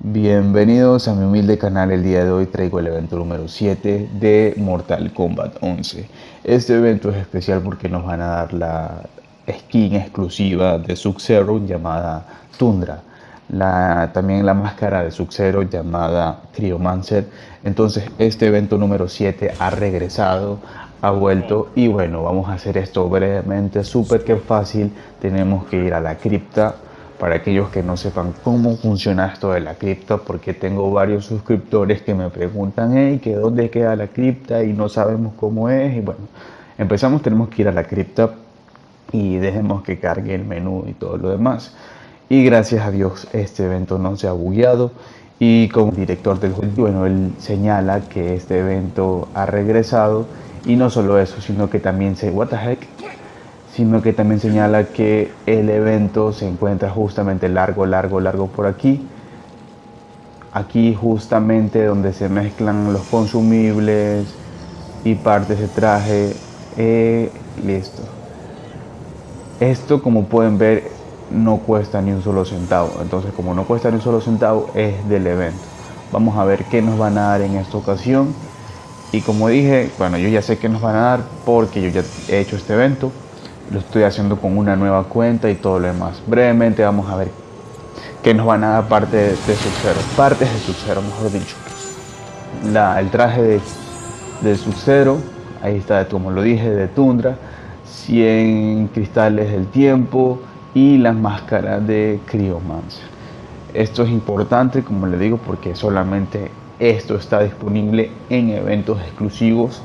Bienvenidos a mi humilde canal, el día de hoy traigo el evento número 7 de Mortal Kombat 11. Este evento es especial porque nos van a dar la skin exclusiva de Sub-Zero llamada Tundra. La, también la máscara de Sub-Zero llamada Cryomancer. Entonces este evento número 7 ha regresado, ha vuelto y bueno, vamos a hacer esto brevemente, súper que fácil. Tenemos que ir a la cripta para aquellos que no sepan cómo funciona esto de la cripta, porque tengo varios suscriptores que me preguntan, hey, que dónde queda la cripta y no sabemos cómo es. Y bueno, empezamos, tenemos que ir a la cripta y dejemos que cargue el menú y todo lo demás. Y gracias a Dios este evento no se ha bugueado y como director del juego, bueno, él señala que este evento ha regresado y no solo eso, sino que también se, what sino que también señala que el evento se encuentra justamente largo, largo, largo por aquí. Aquí justamente donde se mezclan los consumibles y partes de traje. Eh, listo. Esto como pueden ver no cuesta ni un solo centavo. Entonces como no cuesta ni un solo centavo es del evento. Vamos a ver qué nos van a dar en esta ocasión. Y como dije, bueno, yo ya sé qué nos van a dar porque yo ya he hecho este evento lo estoy haciendo con una nueva cuenta y todo lo demás. Brevemente vamos a ver qué nos van a dar parte de, Sub-Zero, partes de Sub-Zero mejor dicho. El traje de, de Sub-Zero, ahí está como lo dije, de Tundra, 100 cristales del tiempo y las máscaras de Cryomancer. Esto es importante, como le digo, porque solamente esto está disponible en eventos exclusivos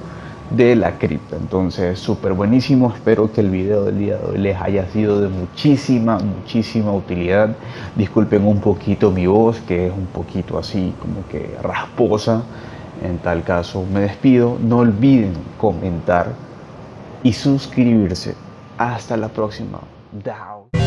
de la cripta. Entonces, súper buenísimo. Espero que el video del día de hoy les haya sido de muchísima, muchísima utilidad. Disculpen un poquito mi voz, que es un poquito así como que rasposa. En tal caso, me despido. No olviden comentar y suscribirse. Hasta la próxima. Down.